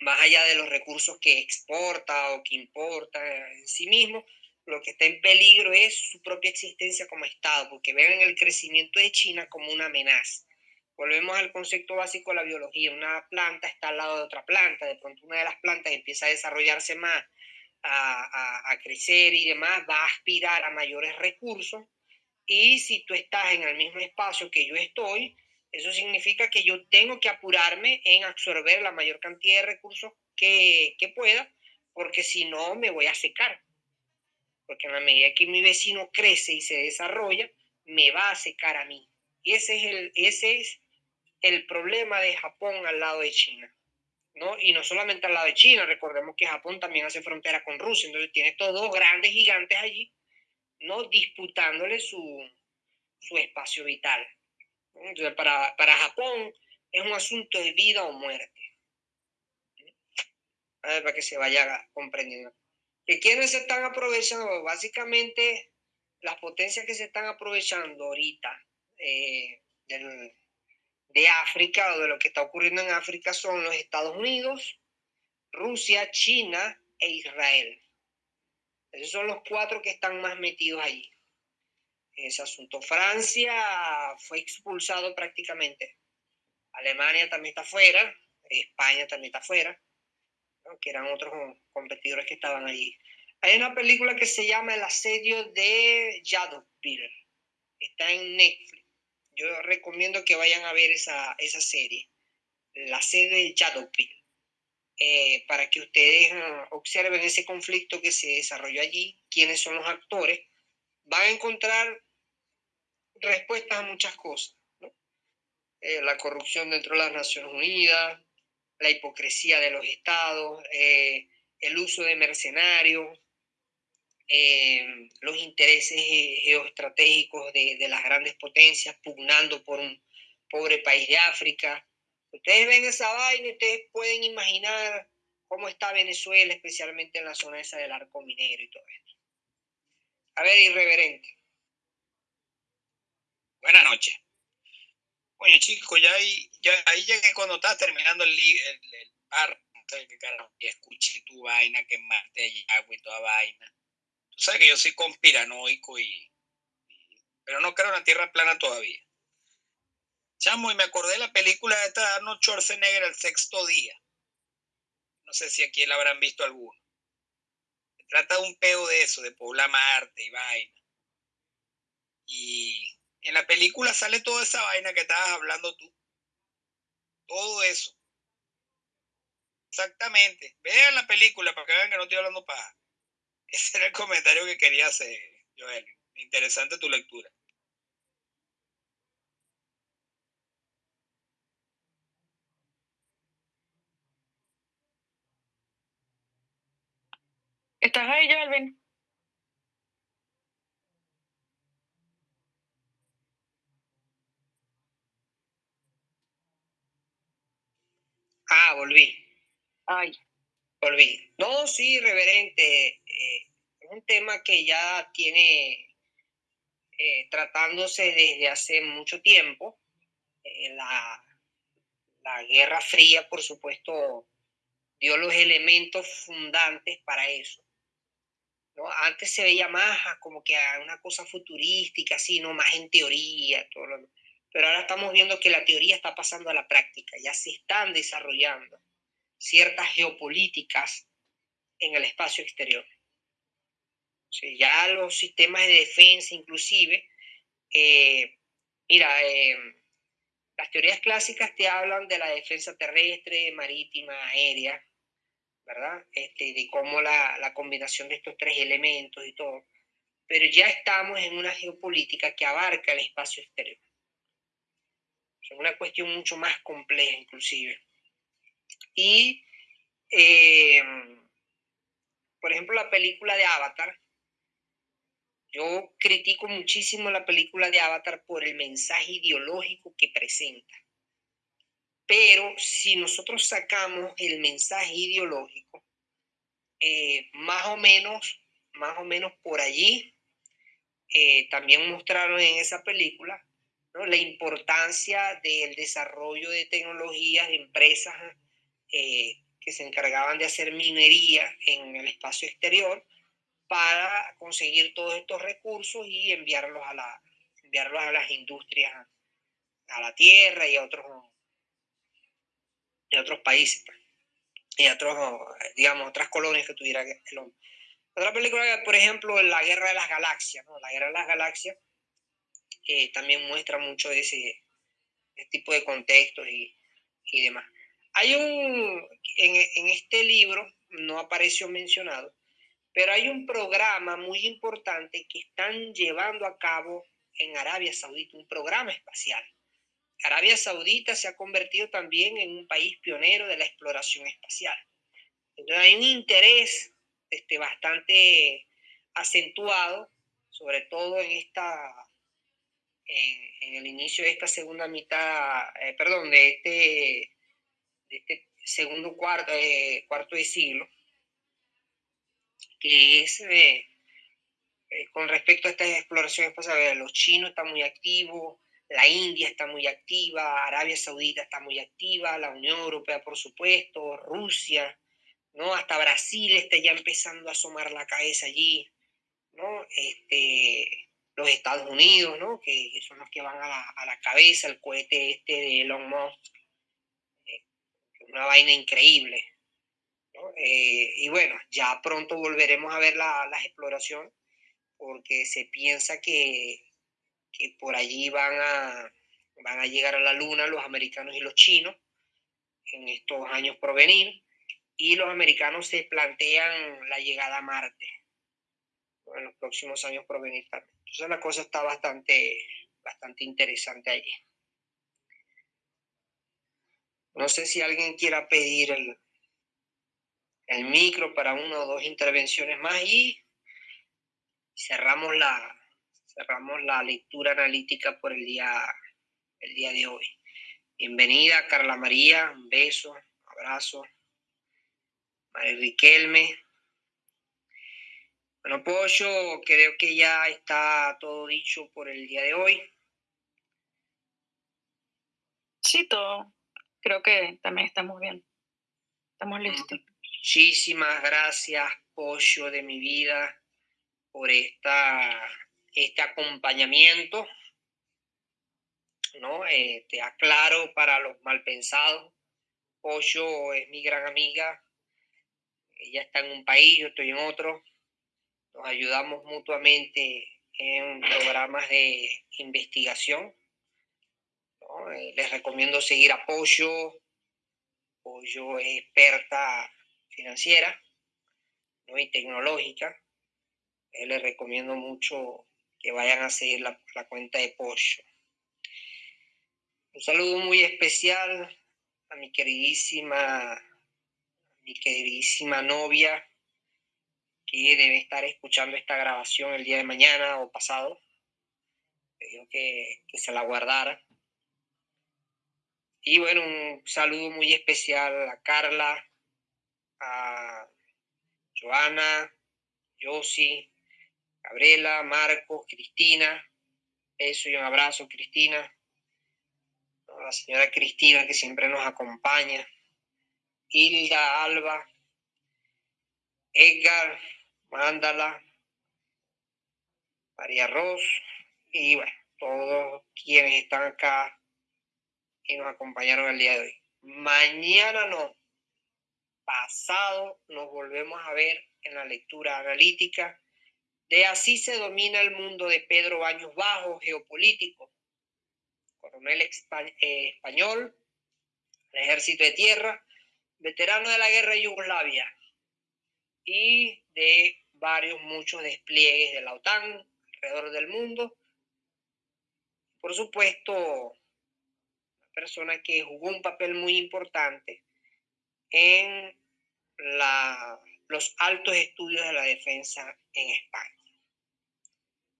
Más allá de los recursos que exporta o que importa en sí mismo, lo que está en peligro es su propia existencia como Estado, porque ven el crecimiento de China como una amenaza. Volvemos al concepto básico de la biología. Una planta está al lado de otra planta, de pronto una de las plantas empieza a desarrollarse más, a, a crecer y demás, va a aspirar a mayores recursos y si tú estás en el mismo espacio que yo estoy, eso significa que yo tengo que apurarme en absorber la mayor cantidad de recursos que, pueda, porque si no me voy a secar. Porque en la medida que mi vecino crece y se desarrolla, me va a secar a mí. Ese es el, ese es el problema de Japón al lado de China. ¿no? Y no solamente al lado de China, recordemos que Japón también hace frontera con Rusia, entonces tiene estos dos grandes gigantes allí no disputándole su, espacio vital. Entonces, para, para, Japón es un asunto de vida o muerte. A ver, para que se vaya comprendiendo. ¿Y quiénes se están aprovechando? Básicamente, las potencias que se están aprovechando ahorita eh, de África o de lo que está ocurriendo en África son los Estados Unidos, Rusia, China e Israel. Esos son los cuatro que están más metidos allí. ese asunto. Francia fue expulsado prácticamente. Alemania también está fuera. España también está fuera. Que eran otros competidores que estaban allí. Hay una película que se llama El asedio de Yadovpil. Está en Netflix. Yo recomiendo que vayan a ver esa, esa serie. El asedio de Yadovpil. Eh, para que ustedes ah, observen ese conflicto que se desarrolló allí, quiénes son los actores, van a encontrar respuestas a muchas cosas. Eh, la corrupción dentro de las Naciones Unidas, la hipocresía de los estados, eh, el uso de mercenarios, los intereses geoestratégicos de, de, las grandes potencias pugnando por un pobre país de África, Ustedes ven esa vaina ustedes pueden imaginar cómo está Venezuela, especialmente en la zona esa del arco minero y todo esto. A ver, irreverente. Buenas noches. Oye, chicos, ya ahí, ya ahí llegué cuando estaba terminando el, el, el bar, y escuché tu vaina, que de agua y toda vaina. Tú sabes que yo soy conspiranoico y, pero no creo en la tierra plana todavía. Chamo, y me acordé de la película de esta de Arnold Schwarzenegger, El Sexto Día. No sé si aquí la habrán visto alguno. Se trata de un peo de eso, de poblar Marte y vaina. Y en la película sale toda esa vaina que estabas hablando tú. Todo eso. Exactamente. Vean la película para que vean que no estoy hablando para. Ese era el comentario que quería hacer, Joel. Interesante tu lectura. ¿Estás ahí, Alvin? Ah, volví. Ay. No, sí, reverente. Eh, es un tema que ya tiene eh, tratándose desde hace mucho tiempo. Eh, la, la Guerra Fría, por supuesto, dio los elementos fundantes para eso. Antes se veía más como que una cosa futurística, así, ¿no? Más en teoría, todo lo... pero ahora estamos viendo que la teoría está pasando a la práctica, ya se están desarrollando ciertas geopolíticas en el espacio exterior. ya los sistemas de defensa, inclusive, eh, mira, eh, las teorías clásicas te hablan de la defensa terrestre, marítima, aérea, ¿verdad? Este, de cómo la, la combinación de estos tres elementos y todo. Pero ya estamos en una geopolítica que abarca el espacio exterior. Es una cuestión mucho más compleja inclusive. Y, eh, por ejemplo, la película de Avatar, yo critico muchísimo la película de Avatar por el mensaje ideológico que presenta. Pero si nosotros sacamos el mensaje ideológico, eh, más o menos, más o menos por allí, eh, también mostraron en esa película la importancia del desarrollo de tecnologías de empresas eh, que se encargaban de hacer minería en el espacio exterior para conseguir todos estos recursos y enviarlos a, la, enviarlos a las industrias, a la tierra y a otros de otros países pues, y otros, digamos, otras colonias que tuviera el hombre. Otra película, por ejemplo, La Guerra de las Galaxias. La Guerra de las Galaxias eh, también muestra mucho de ese, tipo de contextos y, y, demás. Hay un, en, en este libro, no apareció mencionado, pero hay un programa muy importante que están llevando a cabo en Arabia Saudita, un programa espacial Arabia Saudita se ha convertido también en un país pionero de la exploración espacial. Entonces hay un interés este, bastante acentuado, sobre todo en esta en, el inicio de esta segunda mitad, eh, perdón, de este, de este segundo cuarto, eh, cuarto de siglo, que es eh, con respecto a esta exploración espacial, los chinos están muy activos, la India está muy activa, Arabia Saudita está muy activa, la Unión Europea, por supuesto, Rusia, ¿no? Hasta Brasil está ya empezando a asomar la cabeza allí, ¿no? Este, los Estados Unidos, ¿no? Que, son los que van a la, cabeza, el cohete este de Elon Musk, eh, una vaina increíble. Eh, y bueno, ya pronto volveremos a ver la, las exploraciones, porque se piensa que, que por allí van a, van a llegar a la Luna los americanos y los chinos en estos años por venir, y los americanos se plantean la llegada a Marte en los próximos años por venir también. Entonces la cosa está bastante, bastante interesante allí. No sé si alguien quiera pedir el, el micro para una o dos intervenciones más y cerramos la, cerramos la lectura analítica por el día, el día de hoy. Bienvenida Carla María, un beso, un abrazo. María Riquelme. Bueno, Pollo, creo que ya está todo dicho por el día de hoy. Sí, todo. Creo que también estamos bien. Estamos listos. Muchísimas gracias, Pollo de mi vida, por esta, este acompañamiento. ¿no? Eh, te aclaro para los malpensados. Pollo es mi gran amiga. Ella está en un país, yo estoy en otro nos ayudamos mutuamente en programas de investigación. Eh, les recomiendo seguir Apoyo. Apoyo es experta financiera y tecnológica. Eh, les recomiendo mucho que vayan a seguir la, cuenta de Pollo. Un saludo muy especial a mi queridísima, mi queridísima novia, que debe estar escuchando esta grabación el día de mañana o pasado. Le que, que se la guardara. Y bueno, un saludo muy especial a Carla, a Joana, Josi, Gabriela, Marcos, Cristina. Eso y un abrazo, Cristina. A la señora Cristina que siempre nos acompaña. Hilda, Alba, Edgar, Mándala, María Ros y bueno, todos quienes están acá y nos acompañaron el día de hoy. Mañana no, pasado nos volvemos a ver en la lectura analítica de Así se domina el mundo de Pedro Baños Bajo, geopolítico, coronel eh, español, ejército de tierra, veterano de la guerra de Yugoslavia, y de varios, muchos despliegues de la OTAN alrededor del mundo. Por supuesto, persona que jugó un papel muy importante en los altos estudios de la defensa en España.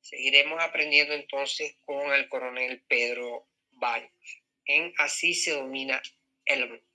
Seguiremos aprendiendo entonces con el coronel Pedro Baños en Así se domina el mundo.